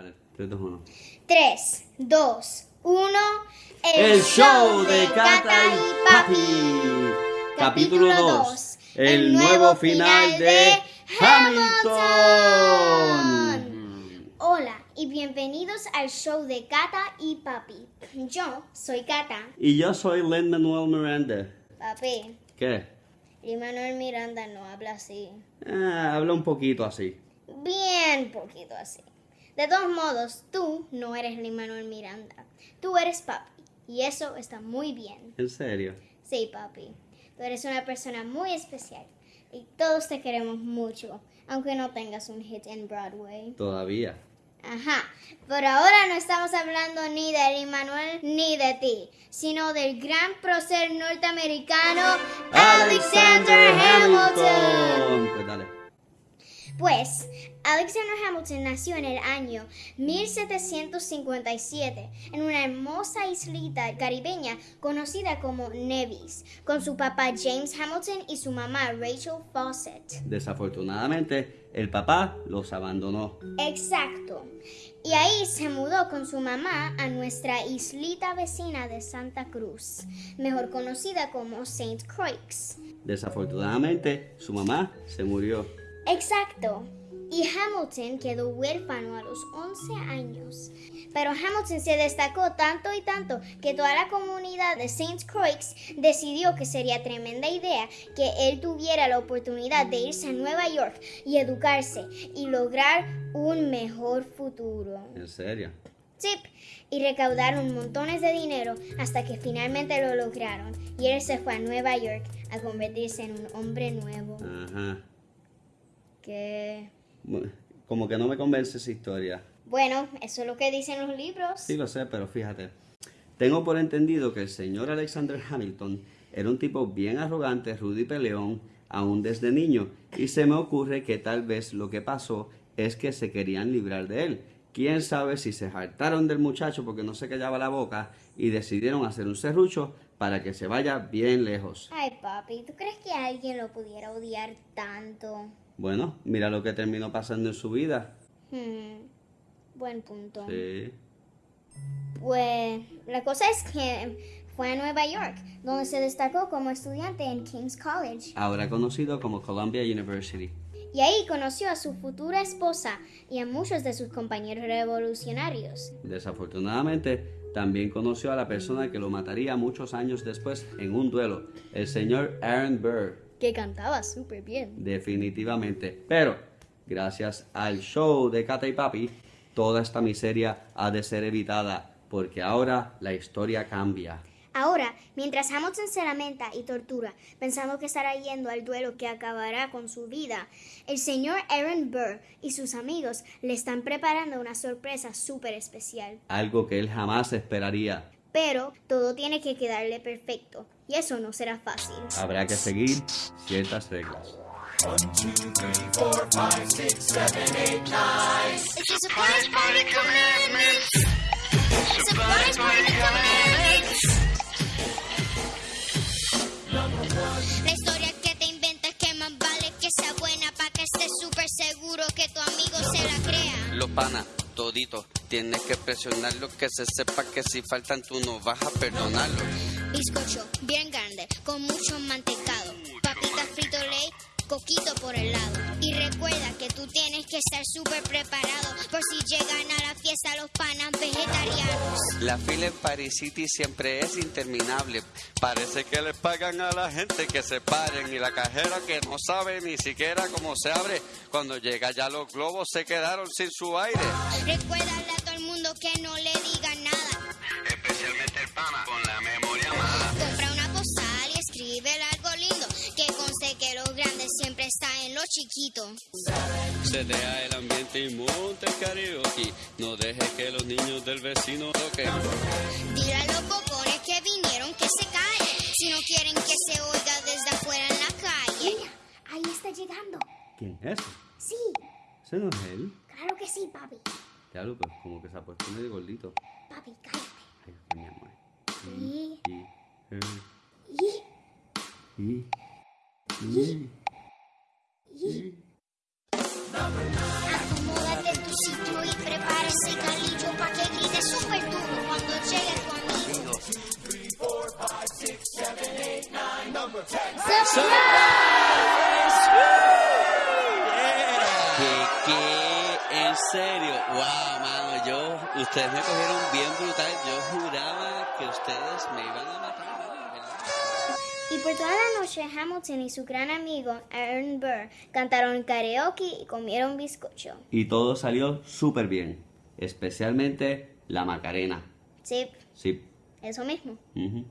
Vale, 3, 2, 1. 3, 2, 1. El show de Cata y Papi. Capítulo 2. El nuevo final de Hamilton. Hola y bienvenidos al show de Cata y Papi. Yo soy Cata. Y yo soy Len Manuel Miranda. Papi, ¿Qué? Manuel Miranda no habla así. Ah, habla un poquito así. Bien poquito así. De todos modos, tú no eres Manuel Miranda. Tú eres papi. Y eso está muy bien. ¿En serio? Sí, papi. Tú eres una persona muy especial. Y todos te queremos mucho. Aunque no tengas un hit en Broadway. Todavía. Ajá. Pero ahora no estamos hablando ni de Manuel ni de ti. Sino del gran prócer norteamericano Alexander Hamilton. Pues Alexander Hamilton nació en el año 1757 en una hermosa islita caribeña conocida como Nevis, con su papá James Hamilton y su mamá Rachel Fawcett. Desafortunadamente, el papá los abandonó. Exacto. Y ahí se mudó con su mamá a nuestra islita vecina de Santa Cruz, mejor conocida como St. Croix. Desafortunadamente, su mamá se murió. Exacto. Y Hamilton quedó huérfano a los 11 años. Pero Hamilton se destacó tanto y tanto que toda la comunidad de St. Croix decidió que sería tremenda idea que él tuviera la oportunidad de irse a Nueva York y educarse y lograr un mejor futuro. ¿En serio? Sí, y recaudaron montones de dinero hasta que finalmente lo lograron y él se fue a Nueva York a convertirse en un hombre nuevo. Ajá. Que... Como que no me convence esa historia. Bueno, eso es lo que dicen los libros. Sí, lo sé, pero fíjate. Tengo por entendido que el señor Alexander Hamilton era un tipo bien arrogante, rudo y peleón, aún desde niño, y se me ocurre que tal vez lo que pasó es que se querían librar de él. Quién sabe si se hartaron del muchacho porque no se callaba la boca y decidieron hacer un serrucho para que se vaya bien lejos. Ay, papi, ¿tú crees que alguien lo pudiera odiar tanto? Bueno, mira lo que terminó pasando en su vida. Hmm, buen punto. Sí. Pues la cosa es que fue a Nueva York, donde se destacó como estudiante en King's College. Ahora conocido como Columbia University. Y ahí conoció a su futura esposa y a muchos de sus compañeros revolucionarios. Desafortunadamente, también conoció a la persona que lo mataría muchos años después en un duelo, el señor Aaron Burr. Que cantaba súper bien. Definitivamente. Pero, gracias al show de Cata y Papi, toda esta miseria ha de ser evitada, porque ahora la historia cambia. Ahora, mientras Hamilton se lamenta y tortura, pensando que estará yendo al duelo que acabará con su vida, el señor Aaron Burr y sus amigos le están preparando una sorpresa súper especial. Algo que él jamás esperaría. Pero todo tiene que quedarle perfecto, y eso no será fácil. Habrá que seguir ciertas reglas. La historia que te inventas que más vale que sea buena para que estés súper seguro que tu amigo se la crea. Los panas, todito, tienes que presionarlo, que se sepa que si faltan tú no vas a perdonarlo. Bizcocho bien grande, con mucho mantecado, papitas frito ley, coquito por el lado. Y recuerda que tú tienes que estar súper preparado por si llegan a la fiesta los panas vegetarianos. La fila en Paris City siempre es interminable. Parece que le pagan a la gente que se paren y la cajera que no sabe ni siquiera cómo se abre. Cuando llega ya los globos se quedaron sin su aire. Recuérdale a todo el mundo que no le digan nada. Especialmente el pana está en lo chiquito. Se deja el ambiente y monta el karaoke. No deje que los niños del vecino toquen. Dile a los bocones que vinieron que se callen. Si no quieren que se oiga desde afuera en la calle. ahí está llegando. ¿Quién es ese? Sí, ¿Ese no es él? claro que sí, papi. Diablo, pues como que se ha puesto medio gordito. Papi, cállate. Ay, mi amor. Y, Y, eh, y, y, ¿Qué, qué? ¿En serio? Wow, mano, yo, ustedes me cogieron bien brutal. Yo juraba que ustedes me iban a matar. Y por toda la noche, Hamilton y su gran amigo Aaron Burr cantaron karaoke y comieron bizcocho. Y todo salió súper bien, especialmente la Macarena. Sí, Sí. eso mismo. Ujú.